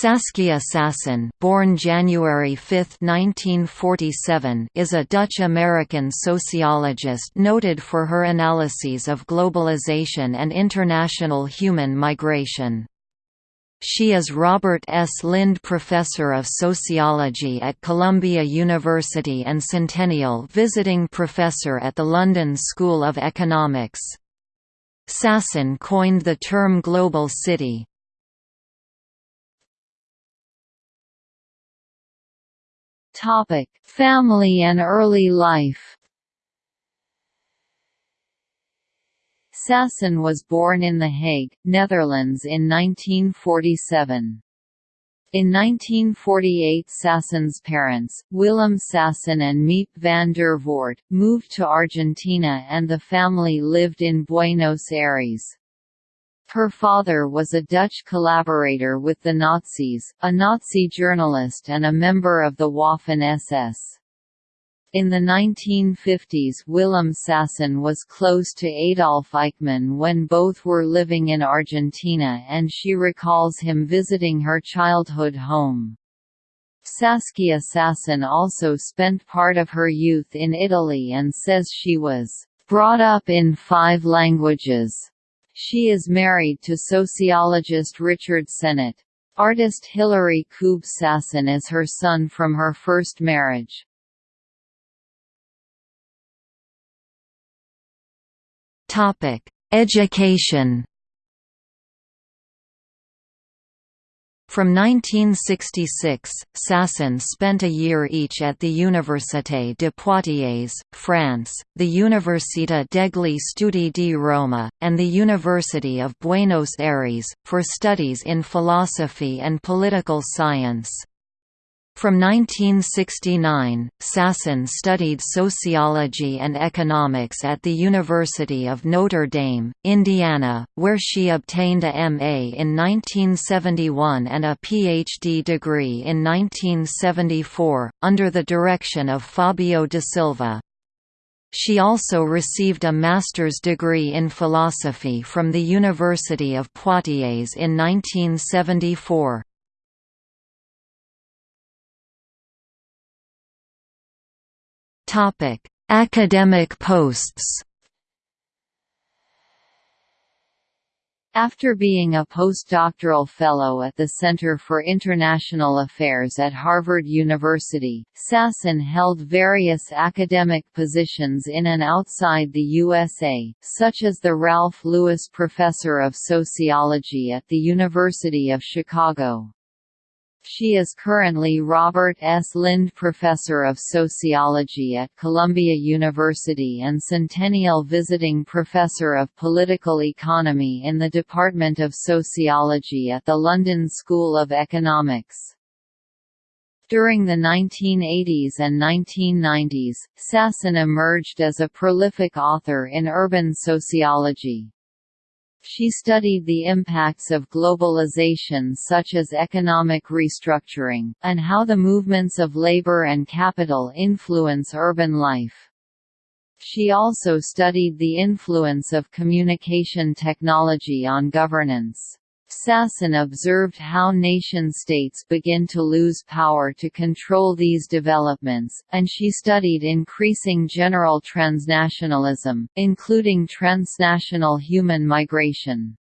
Saskia Sassen born January 5, 1947, is a Dutch-American sociologist noted for her analyses of globalization and international human migration. She is Robert S. Lynd Professor of Sociology at Columbia University and Centennial Visiting Professor at the London School of Economics. Sassen coined the term global city, Topic: Family and early life. Sassen was born in The Hague, Netherlands in 1947. In 1948 Sassen's parents, Willem Sassen and Miep van der Voort, moved to Argentina and the family lived in Buenos Aires. Her father was a Dutch collaborator with the Nazis, a Nazi journalist and a member of the Waffen-SS. In the 1950s Willem Sassen was close to Adolf Eichmann when both were living in Argentina and she recalls him visiting her childhood home. Saskia Sassen also spent part of her youth in Italy and says she was brought up in five languages. She is married to sociologist Richard Sennett. Artist Hilary Koob Sassen is her son from her first marriage. Education From 1966, Sassen spent a year each at the Université de Poitiers, France, the Università degli Studi di Roma, and the University of Buenos Aires, for studies in philosophy and political science. From 1969, Sassen studied sociology and economics at the University of Notre Dame, Indiana, where she obtained a M.A. in 1971 and a Ph.D. degree in 1974, under the direction of Fabio da Silva. She also received a master's degree in philosophy from the University of Poitiers in 1974. Topic: Academic posts. After being a postdoctoral fellow at the Center for International Affairs at Harvard University, Sassen held various academic positions in and outside the USA, such as the Ralph Lewis Professor of Sociology at the University of Chicago. She is currently Robert S. Lynd Professor of Sociology at Columbia University and Centennial Visiting Professor of Political Economy in the Department of Sociology at the London School of Economics. During the 1980s and 1990s, Sassen emerged as a prolific author in urban sociology. She studied the impacts of globalization such as economic restructuring, and how the movements of labor and capital influence urban life. She also studied the influence of communication technology on governance. Sassen observed how nation-states begin to lose power to control these developments, and she studied increasing general transnationalism, including transnational human migration.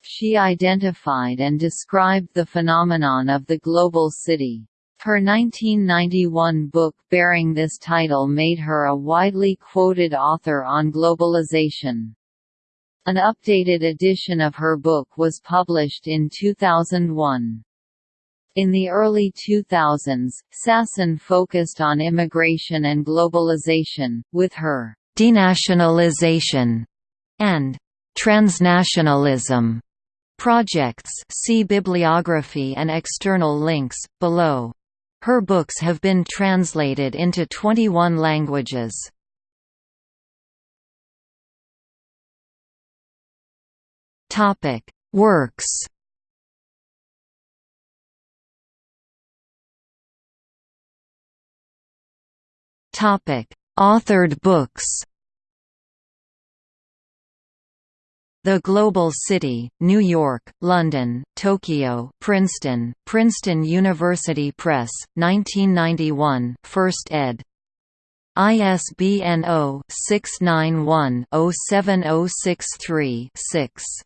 She identified and described the phenomenon of the global city. Her 1991 book bearing this title made her a widely quoted author on globalization. An updated edition of her book was published in 2001. In the early 2000s, Sassen focused on immigration and globalization, with her «denationalization» and «transnationalism» projects see bibliography and external links, below. Her books have been translated into 21 languages. Topic: Works. Topic: Authored books. The Global City, New York, London, Tokyo, Princeton, Princeton University Press, 1991, First ed. ISBN 0-691-07063-6.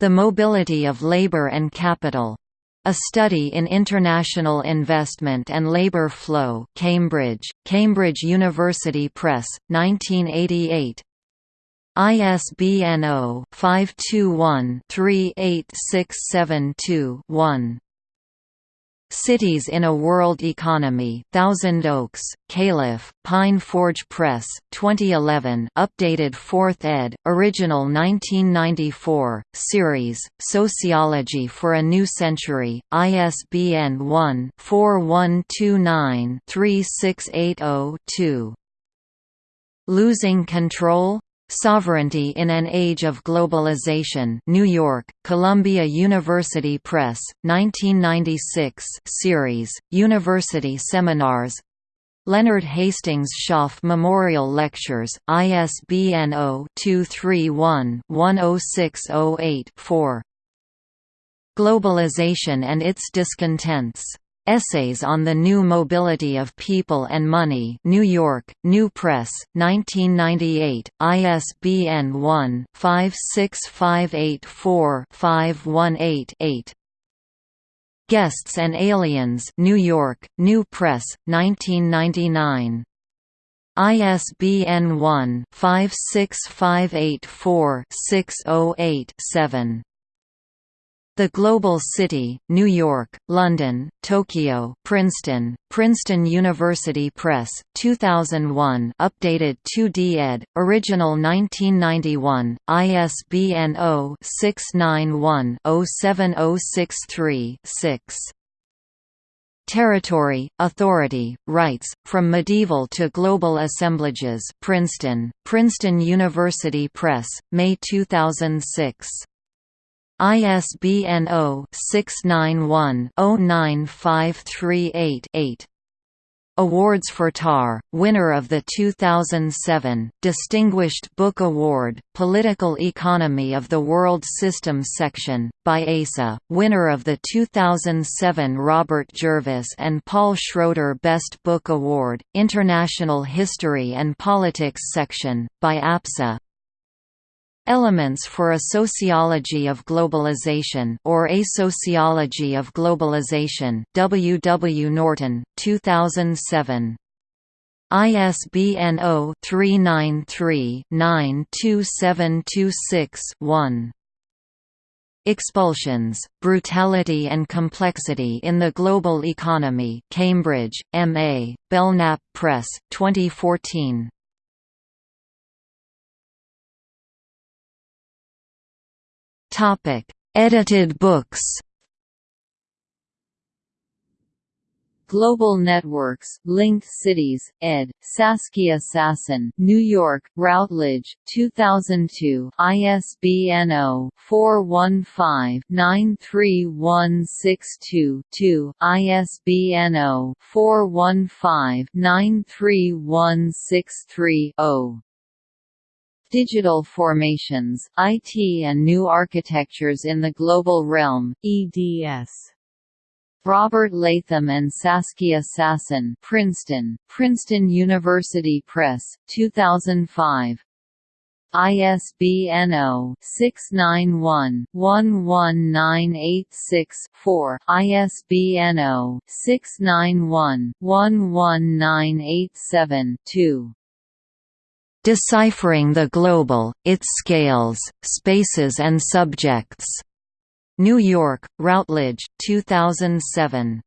The Mobility of Labor and Capital. A Study in International Investment and Labour Flow Cambridge, Cambridge University Press, 1988 ISBN 0-521-38672-1. Cities in a World Economy Thousand Oaks, Calif., Pine Forge Press, 2011 updated 4th ed., original 1994, series, Sociology for a New Century, ISBN 1-4129-36802-2. Losing Control? Sovereignty in an Age of Globalization New York, Columbia University Press, 1996 series, University Seminars. Leonard Hastings Schoff Memorial Lectures, ISBN 0-231-10608-4 Globalization and its Discontents Essays on the New Mobility of People and Money New York, New Press, 1998, ISBN 1-56584-518-8 Guests and Aliens New York, New Press, 1999. ISBN 1-56584-608-7. The Global City, New York, London, Tokyo, Princeton, Princeton University Press, 2001 updated 2d ed., original 1991, ISBN 0-691-07063-6. Territory, Authority, Rights, From Medieval to Global Assemblages Princeton, Princeton University Press, May 2006. ISBN 0-691-09538-8. Awards for TAR, winner of the 2007 Distinguished Book Award, Political Economy of the World Systems section, by ASA, winner of the 2007 Robert Jervis and Paul Schroeder Best Book Award, International History and Politics section, by APSA, Elements for a Sociology of Globalization or A Sociology of Globalization W. W. Norton, 2007. ISBN 0-393-92726-1. Expulsions, Brutality and Complexity in the Global Economy Cambridge, M.A., Belknap Press, 2014. Topic: Edited books. Global Networks, Linked Cities, ed. Saskia Sassen, New York, Routledge, 2002, ISBN 0-415-93162-2, ISBN 0-415-93163-0. Digital Formations, IT and New Architectures in the Global Realm, eds. Robert Latham and Saskia Sassen Princeton, Princeton University Press, 2005. ISBN 0-691-11986-4, ISBN 0-691-11987-2. Deciphering the Global, Its Scales, Spaces and Subjects. New York, Routledge, 2007.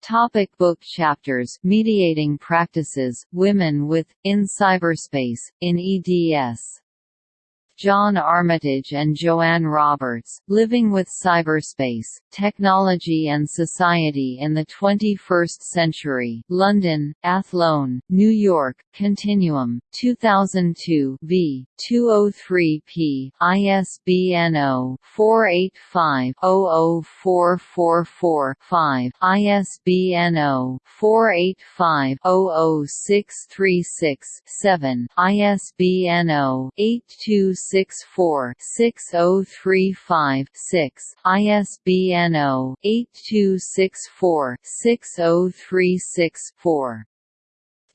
Topic book chapters Mediating Practices, Women with, in Cyberspace, in EDS John Armitage and Joanne Roberts, Living with Cyberspace, Technology and Society in the 21st Century London, Athlone, New York, Continuum, 2002 v. 203p, ISBN 0-485-00444-5, ISBN 0-485-00636-7, ISBN 0-8264-6035-6, ISBN 0-8264-60364.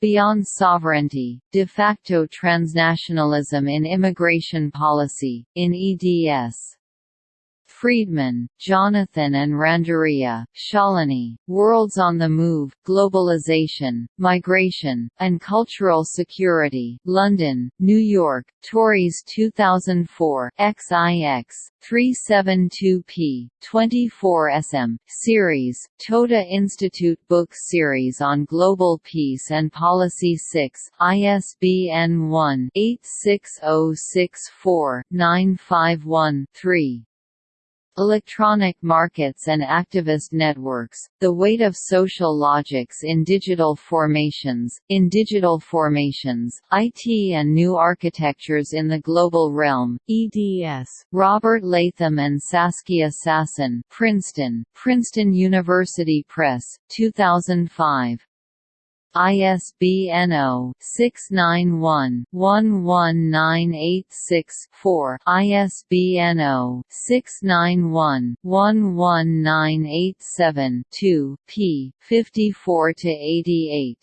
Beyond Sovereignty, de facto transnationalism in immigration policy, in eds. Friedman, Jonathan and Randeria, Shalini, Worlds on the Move, Globalization, Migration, and Cultural Security, London, New York, Tauris 2004, XIX, 372p, 24 sm, series, Toda Institute Book Series on Global Peace and Policy 6, ISBN 1-86064-951-3. Electronic markets and activist networks, the weight of social logics in digital formations, in digital formations, IT and new architectures in the global realm, eds. Robert Latham and Saskia Sassen Princeton, Princeton University Press, 2005. ISBN 0-691-11986-4, ISBN 0-691-11987-2, p. 54–88.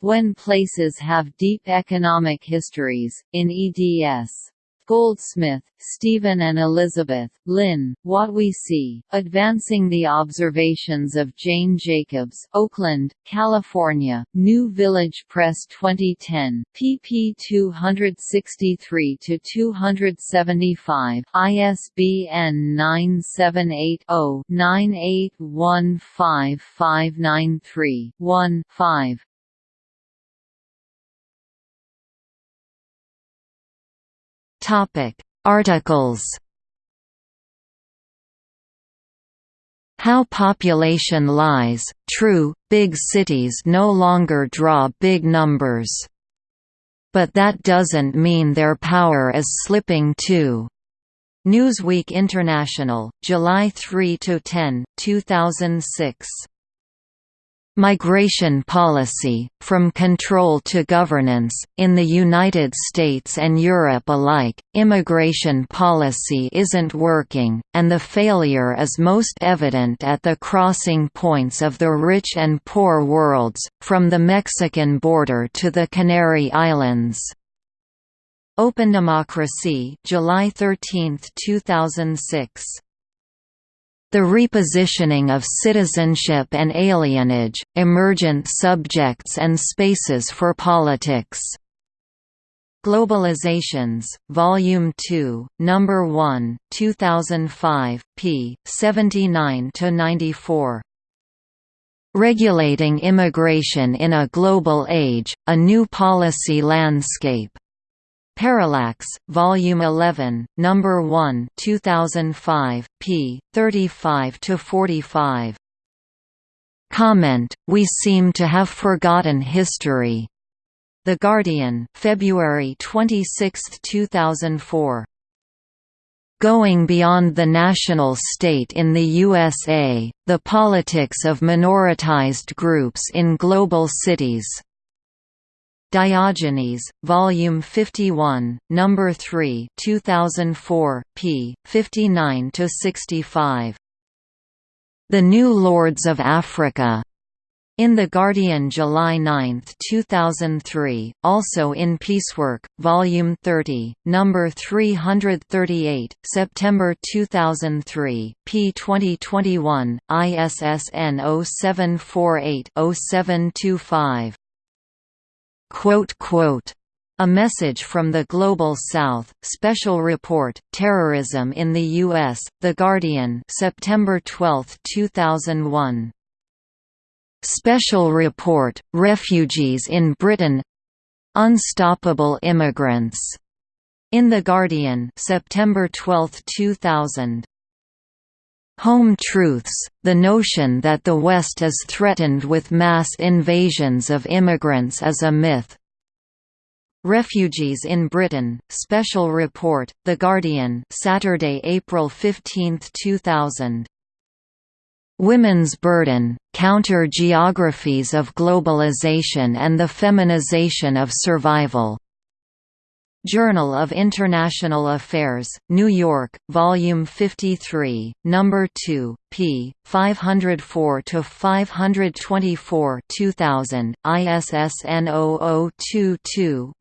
When places have deep economic histories, in eds. Goldsmith, Stephen and Elizabeth, Lynn, What We See, Advancing the Observations of Jane Jacobs Oakland, California, New Village Press 2010, pp 263–275, ISBN 978-0-9815593-1, 5. Topic: Articles. How population lies. True, big cities no longer draw big numbers. But that doesn't mean their power is slipping too. Newsweek International, July 3–10, 2006. Migration policy, from control to governance, in the United States and Europe alike, immigration policy isn't working, and the failure is most evident at the crossing points of the rich and poor worlds, from the Mexican border to the Canary Islands. Open Democracy July 13, 2006. The repositioning of citizenship and alienage, emergent subjects and spaces for politics. Globalizations, Volume 2, Number 1, 2005, p. 79–94. Regulating Immigration in a Global Age, A New Policy Landscape. Parallax, Volume 11, Number 1, 2005, p. 35 to 45. Comment: We seem to have forgotten history. The Guardian, February 26, 2004. Going beyond the national state in the USA, the politics of minoritized groups in global cities. Diogenes, Volume 51, Number 3, 2004, p. 59 to 65. The New Lords of Africa. In The Guardian July 9, 2003, also in Peacework, Volume 30, Number 338, September 2003, p. 2021, ISSN 0748-0725. A message from the Global South, Special Report, Terrorism in the U.S., The Guardian September 12, 2001. Special Report, Refugees in Britain Unstoppable Immigrants In The Guardian September 12, 2000. Home Truths, the notion that the West is threatened with mass invasions of immigrants is a myth. Refugees in Britain, Special Report, The Guardian Saturday, April 15, 2000. Women's Burden, Counter-Geographies of Globalization and the Feminization of Survival. Journal of International Affairs, New York, Volume 53, Number 2, p. 504–524 2000, ISSN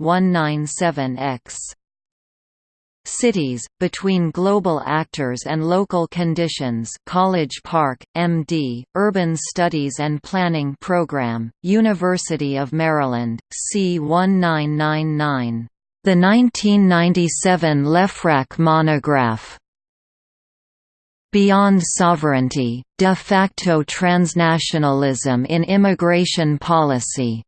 0022-197-X. Cities, Between Global Actors and Local Conditions College Park, M.D., Urban Studies and Planning Program, University of Maryland, C 1999. The 1997 Lefrak monograph Beyond Sovereignty, De facto Transnationalism in Immigration Policy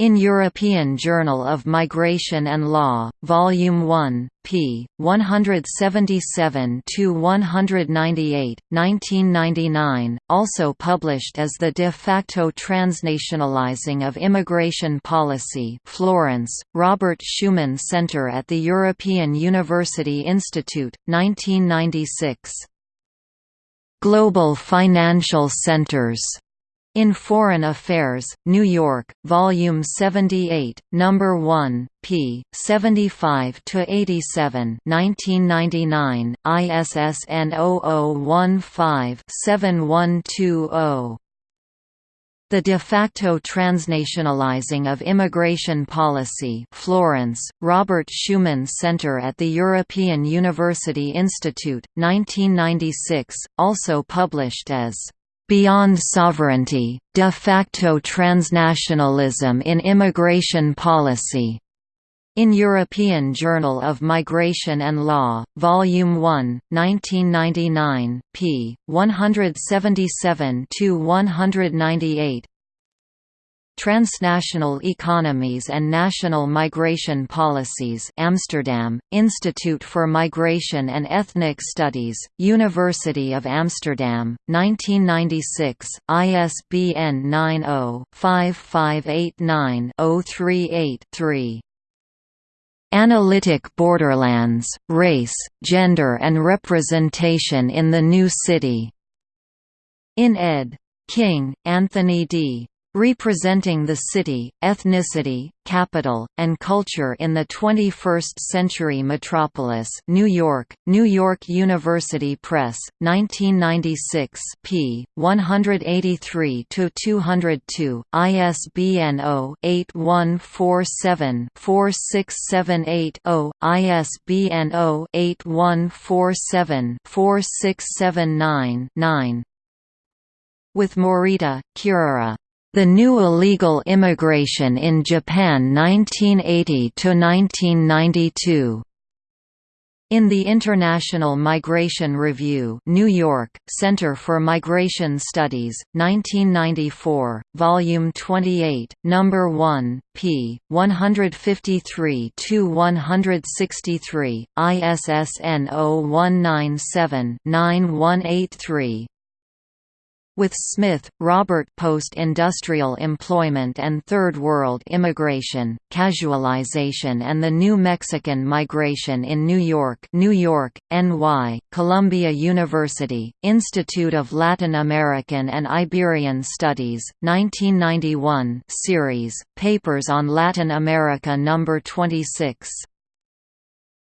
in European Journal of Migration and Law, Volume 1, p. 177–198, 1999, also published as The de facto transnationalizing of immigration policy Florence, Robert Schuman Center at the European University Institute, 1996. Global Financial Centers in Foreign Affairs, New York, Volume 78, Number 1, p. 75 to 87, 1999, ISSN 0015-7120. The de facto transnationalizing of immigration policy Florence, Robert Schuman Center at the European University Institute, 1996, also published as Beyond Sovereignty, De facto Transnationalism in Immigration Policy. In European Journal of Migration and Law, Volume 1, 1999, p. 177–198 Transnational Economies and National Migration Policies Amsterdam, Institute for Migration and Ethnic Studies, University of Amsterdam, 1996, ISBN 90-5589-038-3. Analytic Borderlands, Race, Gender and Representation in the New City. In ed. King, Anthony D. Representing the city, ethnicity, capital, and culture in the 21st-century metropolis New York, New York University Press, 1996 p. 183–202, ISBN 0-8147-4678-0, ISBN 0-8147-4679-9 with Morita, Kirara. The New Illegal Immigration in Japan 1980–1992. In the International Migration Review New York, Center for Migration Studies, 1994, Volume 28, Number 1, p. 153–163, ISSN 0197-9183 with Smith, Robert Post-Industrial Employment and Third World Immigration, Casualization and the New Mexican Migration in New York New York, NY, Columbia University, Institute of Latin American and Iberian Studies, 1991 series, Papers on Latin America No. 26.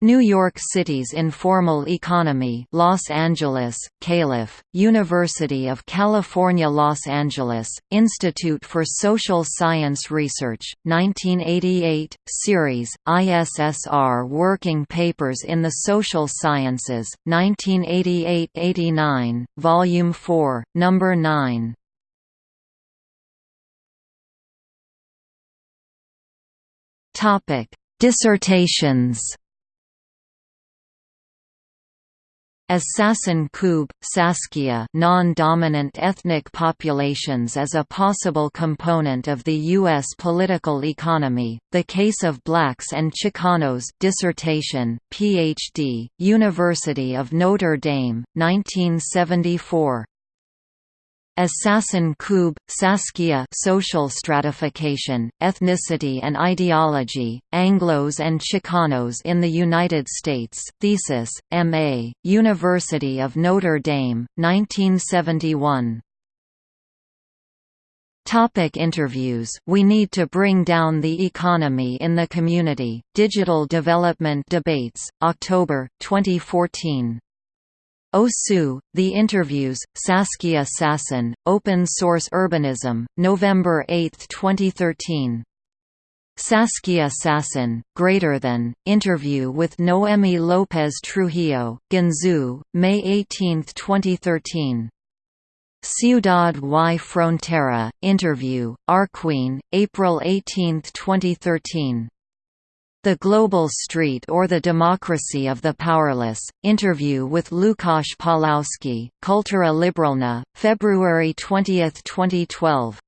New York City's informal economy Los Angeles, Calif., University of California Los Angeles, Institute for Social Science Research, 1988, Series, ISSR Working Papers in the Social Sciences, 1988–89, Volume 4, Number 9. Dissertations As Sassen Koob, Saskia non-dominant ethnic populations as a possible component of the U.S. political economy, The Case of Blacks and Chicanos dissertation, Ph.D., University of Notre Dame, 1974 Assassin Koob, Saskia social stratification, ethnicity and ideology, Anglos and Chicanos in the United States thesis, M.A., University of Notre Dame, 1971 Topic interviews We need to bring down the economy in the community, Digital Development Debates, October, 2014 Osu, The Interviews, Saskia Sassen, Open Source Urbanism, November 8, 2013. Saskia Sassen, Greater Than, Interview with Noemi Lopez Trujillo, Ginzú, May 18, 2013. Ciudad y Frontera, Interview, Arquine, April 18, 2013. The Global Street or the Democracy of the Powerless, interview with Lukasz Pawlowski, Kultura Liberalna, February 20, 2012.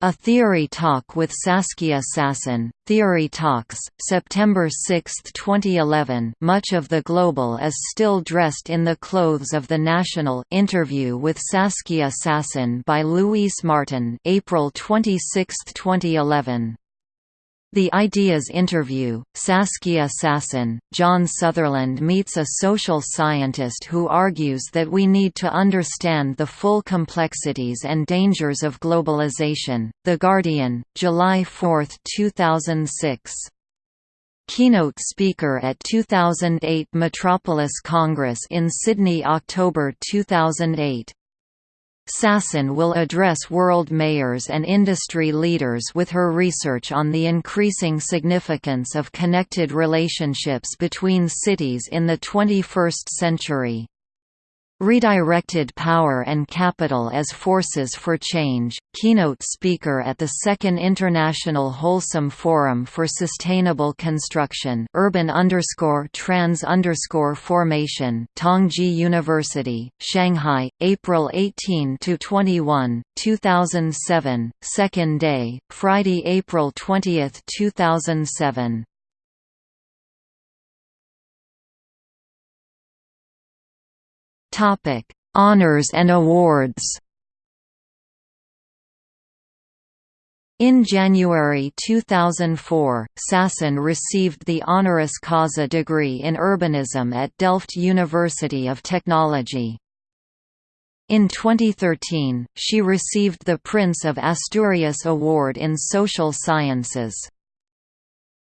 A Theory Talk with Saskia Sassen, Theory Talks, September 6, 2011 Much of the global is still dressed in the clothes of the national interview with Saskia Sassen by Luis Martin April 26, 2011 the Ideas Interview, Saskia Sassen, John Sutherland meets a social scientist who argues that we need to understand the full complexities and dangers of globalization. The Guardian, July 4, 2006. Keynote speaker at 2008 Metropolis Congress in Sydney October 2008 Sassen will address world mayors and industry leaders with her research on the increasing significance of connected relationships between cities in the 21st century. Redirected Power and Capital as Forces for Change, keynote speaker at the Second International Holcim Forum for Sustainable Construction Urban Trans Formation Tongji University, Shanghai, April 18–21, 2007, second day, Friday, April 20, 2007 Topic: Honors and awards. In January 2004, Sassen received the honoris causa degree in urbanism at Delft University of Technology. In 2013, she received the Prince of Asturias Award in Social Sciences.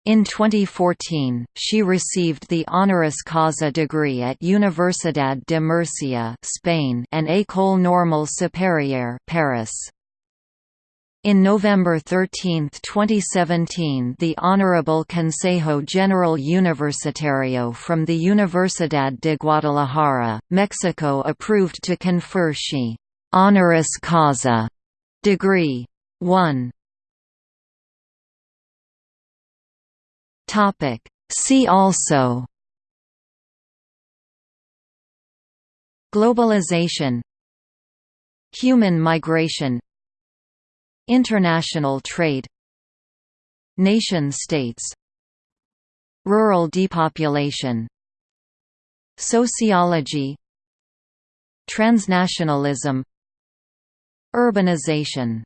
In 2014, she received the honoris causa degree at Universidad de Murcia, Spain, and École Normale Supérieure, Paris. In November 13, 2017 the Honorable Consejo General Universitario from the Universidad de Guadalajara, Mexico approved to confer she «honoris causa» degree. 1. Topic. See also Globalization Human migration International trade Nation-states Rural depopulation Sociology Transnationalism Urbanization